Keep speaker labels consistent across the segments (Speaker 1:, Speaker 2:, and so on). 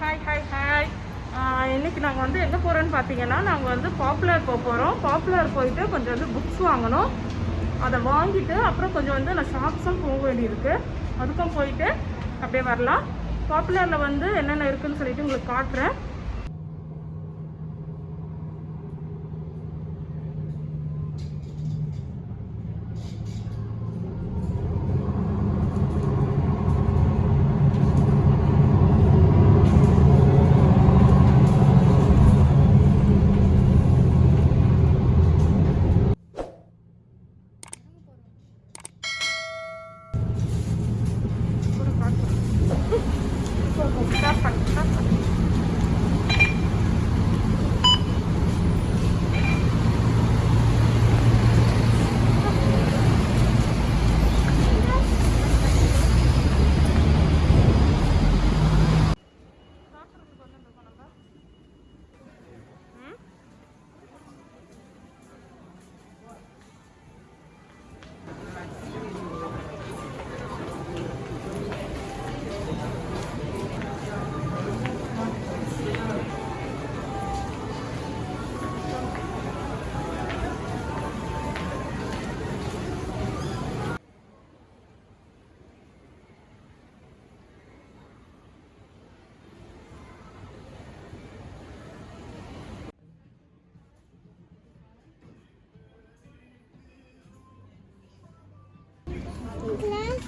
Speaker 1: Hi hi hi இன்னைக்கு நாங்கள் வந்து எங்கே போகிறோன்னு பார்த்தீங்கன்னா நாங்கள் வந்து பாப்புலர் போக போகிறோம் பாப்புலர் போயிட்டு கொஞ்சம் வந்து புக்ஸ் வாங்கணும். அதை வாங்கிட்டு அப்புறம் கொஞ்சம் வந்து நான் ஷாப்ஸும் போக வேண்டியிருக்கு. அதுக்கும் போயிட்டு அப்படியே வரலாம். பாப்புலரில் வந்து என்னென்ன இருக்குதுன்னு சொல்லிட்டு உங்களுக்கு காட்டுறேன்.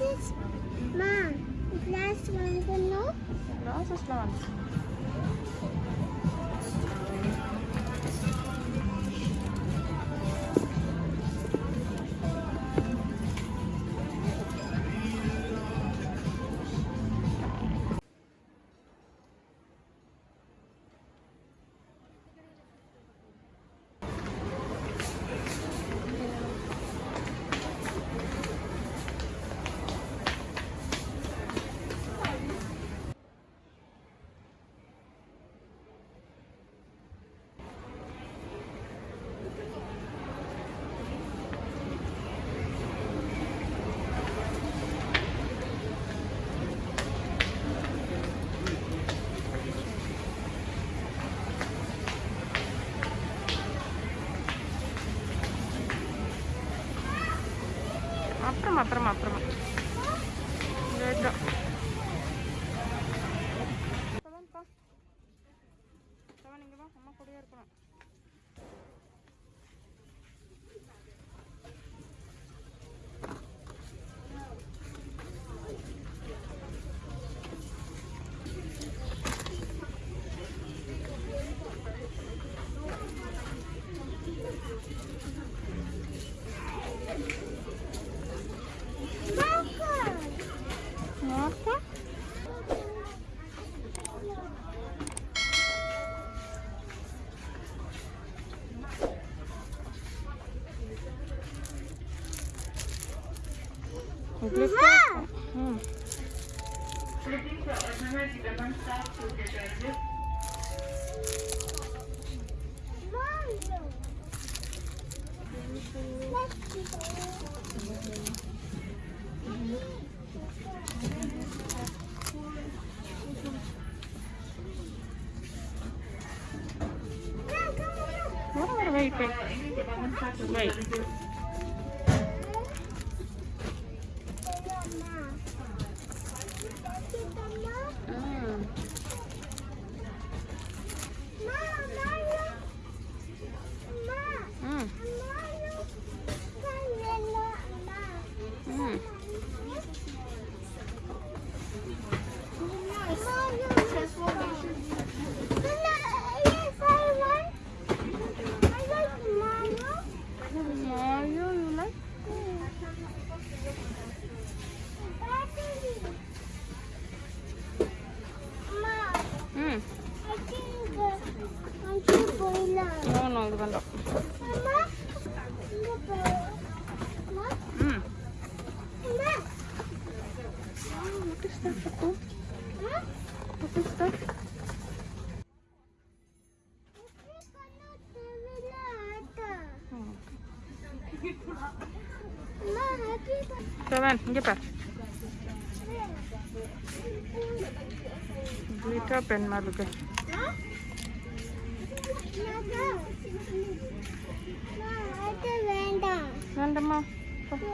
Speaker 2: Glasses, mom. Glass வாங்கணும்
Speaker 1: கிளாஸஸ்லாம் வந்து அப்புறமா அப்புறமா அப்புறமா லேட்டா ம் வர வர wait wait wait no no இது வேண்டாம் ம் What is that, Papa? What is that? ம். செவன் இங்கே பார்
Speaker 2: glitter பென் மாதிரி இருக்கு
Speaker 3: அது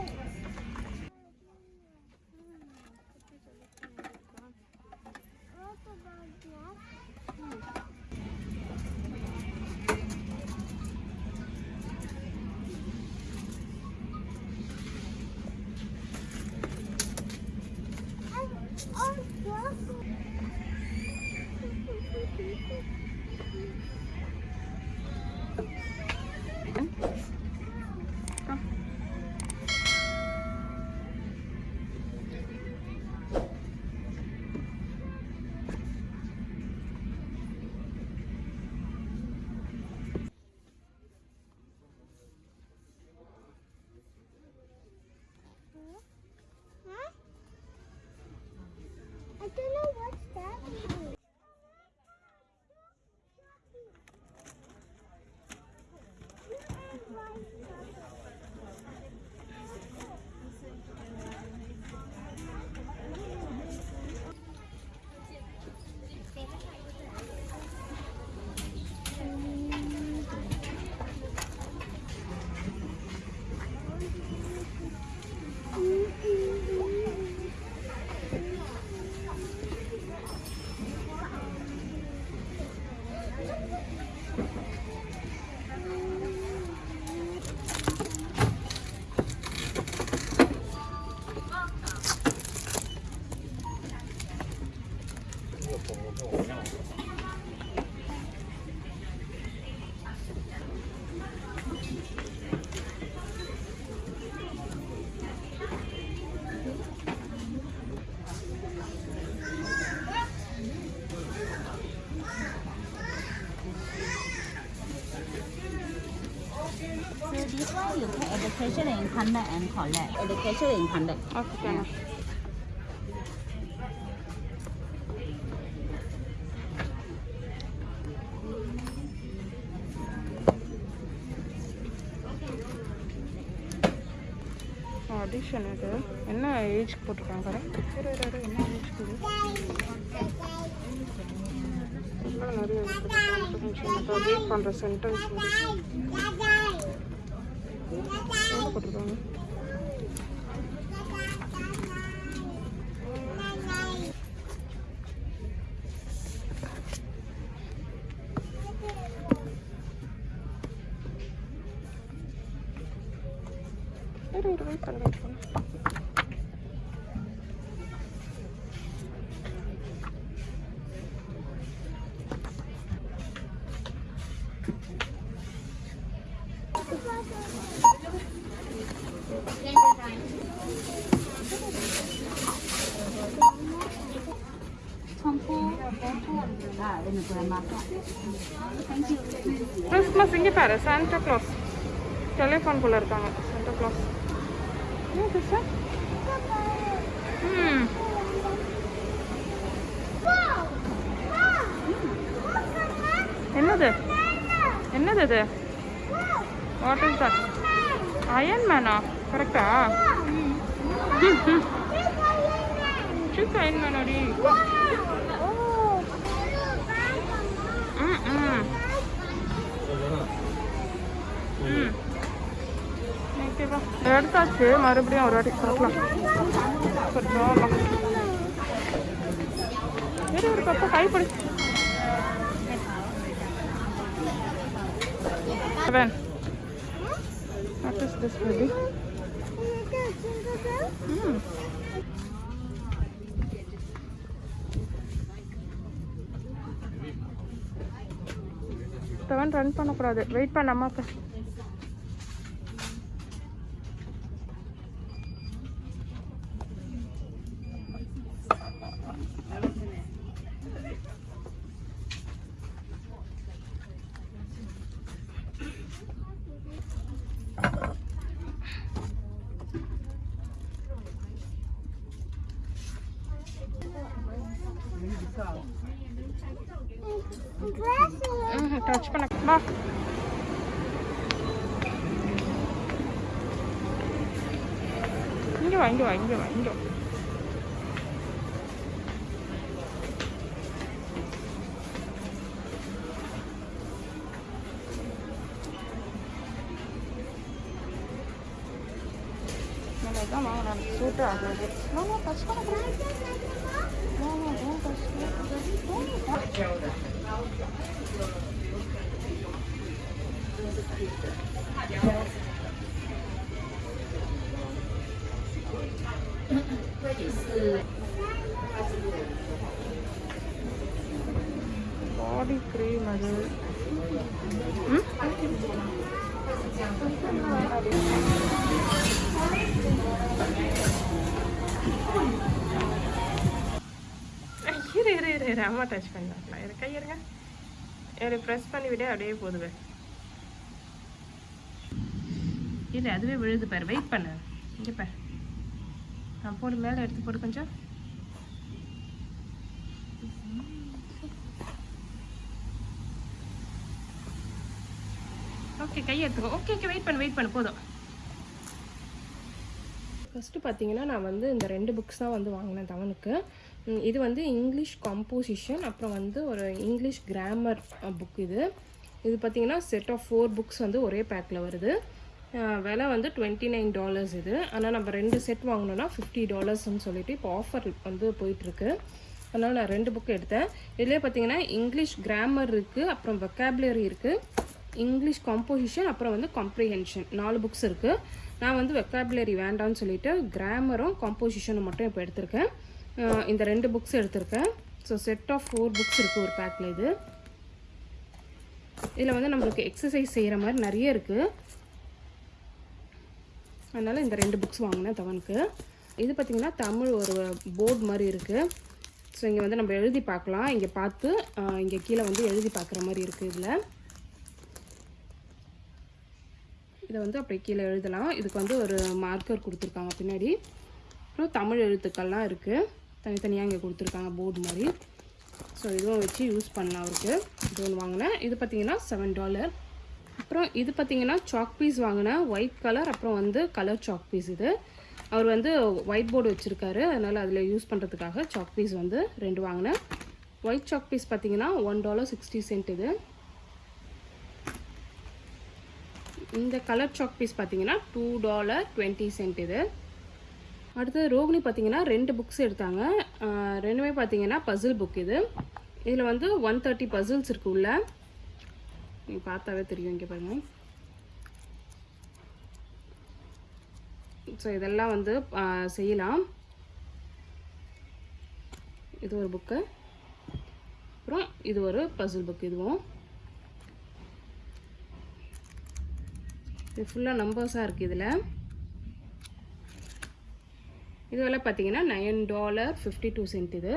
Speaker 4: you can education in conduct and collect. Education in conduct.
Speaker 2: Okay audition இது என்ன ஏஜ் போட்டிருக்காங்க என்ன ஏஜ் இது நிறைய ரீட் பண்ணுற சென்டென்ஸ் போட்டிருக்காங்க கிறிஸ்மஸ் இங்கே பாரு சாண்டா கிளாஸ் டெலிஃபோன் குள்ள இருக்காங்க. சாண்டா கிளாஸ் ம் என்னது? என்னது இது? வாட் இஸ் தட் அயன் மேனா கரெக்டா சிக் அயன் மேனாடி எடுத்தாச்சு மறுபடியும் ஒரு வாட்டி பார்க்கலாம் கொஞ்சம் இரு ஒரு பக்கம் கைப்பிடி Seven. What is this baby? Mm. Seven run பண்ணக்கூடாது. Wait Non ci conosco. Ma... on, I'm so tired.
Speaker 1: No, no, that's not right. No, no, don't touch it. Don't. Body cream அது. இரு இரு இரு அம்மா டச் பண்ணலாம் பார்க்கலாம் இரு கையிருங்க இரு ப்ரெஸ் பண்ணி விட அப்படியே போதுவேன் கீழே அதுவே விழுது பாரு. வெயிட் பண்ணு. இங்கே பாரு. நான் போடு மேலே எடுத்து போடு கொஞ்சம். ஓகே கையை எடுத்துக்கோ. ஓகே ஓகே வெயிட் பண்ணு வெயிட் பண்ணு. போதும். ஃபஸ்ட்டு பார்த்தீங்கன்னா நான் வந்து இந்த ரெண்டு புக்ஸ் தான் வந்து வாங்கினேன் தவனுக்கு இது வந்து இங்கிலீஷ் கம்போசிஷன் அப்புறம் வந்து ஒரு இங்கிலீஷ் கிராமர் புக் இது. இது பார்த்திங்கன்னா செட் ஆஃப் ஃபோர் புக்ஸ் வந்து ஒரே பேக்கில் வருது. விலை வந்து டுவெண்ட்டி நைன் டாலர்ஸ் இது. ஆனால் நம்ம ரெண்டு செட் வாங்கினோன்னா ஃபிஃப்டி டாலர்ஸ்னு சொல்லிட்டு இப்போ ஆஃபர் வந்து போயிட்டுருக்கு. அதனால் நான் ரெண்டு புக் எடுத்தேன். இதுலேயே பார்த்தீங்கன்னா இங்கிலீஷ் கிராமர் இருக்குது அப்புறம் வெக்காபுலரி இருக்குது இங்கிலீஷ் காம்போசிஷன் அப்புறம் வந்து காம்ப்ரிஹென்ஷன் நாலு புக்ஸ் இருக்குது நான் வந்து வெக்காபுலரி வேண்டாம்னு சொல்லிவிட்டு கிராமரும் காம்போசிஷனும் மட்டும் இப்போ எடுத்திருக்கேன். இந்த ரெண்டு புக்ஸ் எடுத்திருக்கேன். So set of four books இருக்குது ஒரு பேக்கில் இது. இதில் வந்து நம்மளுக்கு எக்ஸசைஸ் செய்கிற மாதிரி நிறைய இருக்குது அதனால் இந்த ரெண்டு புக்ஸ் வாங்கினேன் தவனுக்கு. இது பார்த்திங்கன்னா தமிழ் ஒரு போர்டு மாதிரி இருக்குது ஸோ இங்கே வந்து நம்ம எழுதி பார்க்கலாம். இங்கே பார்த்து இங்கே கீழே வந்து எழுதி பார்க்குற மாதிரி இருக்குது இதில். இதை வந்து அப்படியே கீழே எழுதலாம். இதுக்கு வந்து ஒரு மார்க்கர் கொடுத்துருக்காங்க பின்னாடி. அப்புறம் தமிழ் எழுத்துக்கள்லாம் இருக்குது தனித்தனியாக இங்கே கொடுத்துருக்காங்க போர்டு மாதிரி. ஸோ இதுவும் வச்சு யூஸ் பண்ணலாம் அவருக்கு. இது ஒன்று வாங்கினேன். இது பார்த்தீங்கன்னா செவன் டாலர் அப்புறம் இது பார்த்தீங்கன்னா சாக் பீஸ் வாங்கினேன் ஒயிட் கலர் அப்புறம் வந்து கலர் சாக் பீஸ் இது. அவர் வந்து ஒயிட் போர்டு வச்சுருக்காரு. அதனால் அதில் யூஸ் பண்ணுறதுக்காக சாக் பீஸ் வந்து ரெண்டு வாங்கினேன் ஒயிட் சாக் பீஸ் பார்த்தீங்கன்னா ஒன் டாலர் சிக்ஸ்டி சென்ட் இது. இந்த கலர் சாக் பீஸ் பார்த்தீங்கன்னா டூ டாலர் டுவெண்ட்டி சென்ட் இது. அடுத்தது ரோகிணி பார்த்தீங்கன்னா ரெண்டு புக்ஸ் எடுத்தாங்க. ரெண்டுமே பார்த்தீங்கன்னா பசில் புக் இது. இதில் வந்து ஒன் தேர்ட்டி பசில்ஸ் இருக்கு உள்ள. நீங்கள் பார்த்தாவே தெரியும் இங்கே பாருங்க. ஸோ இதெல்லாம் வந்து செய்யலாம். இது ஒரு புக்கு அப்புறம் இது ஒரு பசில் புக் இதுவும். இது ஃபுல்லாக நம்பர்ஸாக இருக்குது இதில் இது விலை பார்த்தீங்கன்னா nine dollar fifty two cent இது.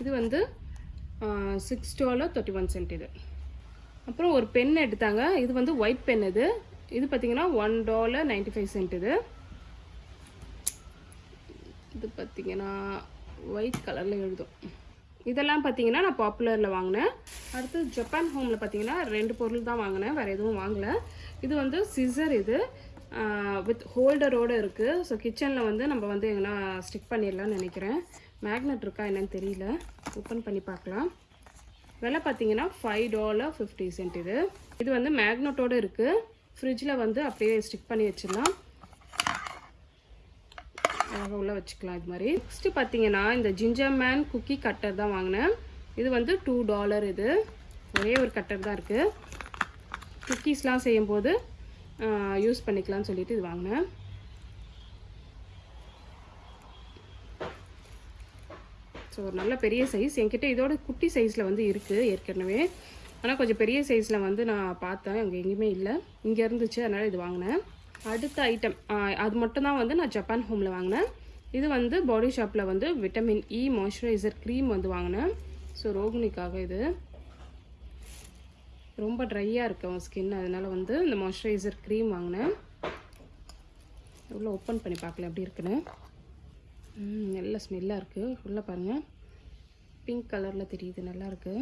Speaker 1: இது வந்து six dollar thirty one cent இது. அப்புறம் ஒரு பென் எடுத்தாங்க. இது வந்து ஒயிட் பென் இது. இது பார்த்தீங்கன்னா one dollar ninety five cent இது இது பார்த்தீங்கன்னா ஒயிட் கலரில் எழுதும். இதெல்லாம் பார்த்தீங்கன்னா நான் பாப்புலரில் வாங்கினேன். அடுத்து ஜப்பான் ஹோமில் பார்த்தீங்கன்னா ரெண்டு பொருள் தான் வாங்கினேன். வேறு எதுவும் வாங்கலை. இது வந்து சிசர் இது. வித் ஹோல்டரோடு இருக்குது ஸோ கிச்சனில் வந்து நம்ம வந்து எங்கன்னா ஸ்டிக் பண்ணிடலாம்னு நினைக்கிறேன். மேக்னெட் இருக்கா என்னன்னு தெரியல. ஓப்பன் பண்ணி பார்க்கலாம். விலை பார்த்தீங்கன்னா ஃபைவ் டாலர் ஃபிஃப்டி சென்ட் இது. இது வந்து மேக்னெட்டோடு இருக்குது ஃப்ரிட்ஜில் வந்து அப்படியே ஸ்டிக் பண்ணி வச்சிடலாம். அழகாக உள்ளே வச்சுக்கலாம் இது மாதிரி. நெக்ஸ்ட்டு பார்த்தீங்கன்னா இந்த ஜிஞ்சர் மேன் குக்கி கட்டர் தான் வாங்கினேன். இது வந்து டூ டாலர் இது. ஒரே ஒரு கட்டர் தான் இருக்குது குக்கீஸ்லாம் செய்யும்போது யூஸ் பண்ணிக்கலாம்னு சொல்லிட்டு இது வாங்கினேன். ஸோ ஒரு நல்ல பெரிய சைஸ் என்கிட்ட இதோட குட்டி சைஸில் வந்து இருக்குது ஏற்கனவே. ஆனால் கொஞ்சம் பெரிய சைஸில் வந்து நான் பார்த்தேன். அங்கே எங்கேயுமே இல்லை. இங்கே இருந்துச்சு அதனால் இது வாங்கினேன். அடுத்த ஐட்டம் அது மட்டும் தான் வந்து நான் ஜப்பான் ஹோமில் வாங்கினேன். இது வந்து பாடி ஷாப்பில் வந்து விட்டமின் இ மாய்ஸ்சரைசர் க்ரீம் வந்து வாங்கினேன். ஸோ ரோகிணிக்காக இது. ரொம்ப ட்ரையாக இருக்கு அவன் ஸ்கின் அதனால் வந்து இந்த மாய்ஸ்சரைசர் க்ரீம் வாங்கினேன். எவ்வளோ ஓப்பன் பண்ணி பார்க்கல எப்படி இருக்குன்னு. நல்ல ஸ்மெல்லாக இருக்குது உள்ளே பாருங்கள் பிங்க் கலரில் தெரியுது நல்லாயிருக்கு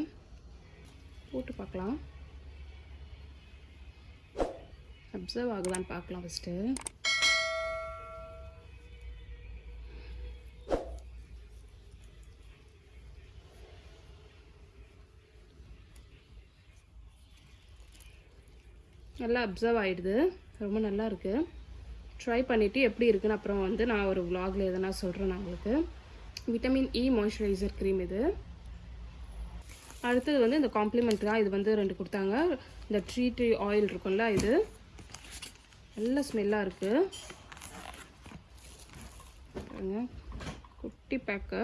Speaker 1: போட்டு பார்க்கலாம். அப்சர்வ் ஆகுதான்னு பார்க்கலாம் ஃபஸ்ட்டு நல்லா அப்சர்வ் ஆகிடுது ரொம்ப நல்லா இருக்குது ட்ரை பண்ணிவிட்டு எப்படி இருக்குன்னு அப்புறம் வந்து நான் ஒரு விலாகில் எதனா சொல்கிறேன் நான் உங்களுக்கு. விட்டமின் இ மாய்ஸ்சரைசர் க்ரீம் இது. அடுத்தது வந்து இந்த காம்ப்ளிமெண்ட் தான். இது வந்து ரெண்டு கொடுத்தாங்க. இந்த ட்ரீ ட்ரீ ஆயில் இருக்கும்ல இது. நல்ல ஸ்மெல்லாக இருக்குது குட்டி பேக்கு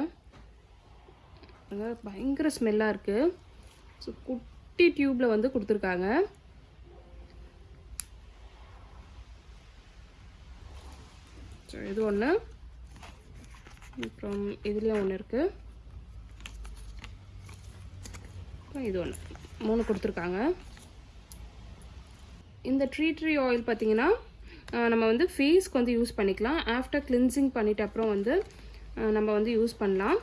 Speaker 1: பயங்கர ஸ்மெல்லாக இருக்குது ஸோ குட்டி டியூப்பில் வந்து கொடுத்துருக்காங்க. இது ஒன்று அப்புறம் இதுலேயும் ஒன்று இருக்குது அப்புறம் இது ஒன்று மூணு கொடுத்துருக்காங்க. இந்த ட்ரீ ட்ரீ ஆயில் பார்த்தீங்கன்னா நம்ம வந்து ஃபேஸ்க்கு வந்து யூஸ் பண்ணிக்கலாம். ஆஃப்டர் கிளின்சிங் பண்ணிட்ட அப்புறம் வந்து நம்ம வந்து யூஸ் பண்ணலாம்.